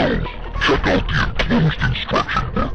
Check out the enclosed instruction book.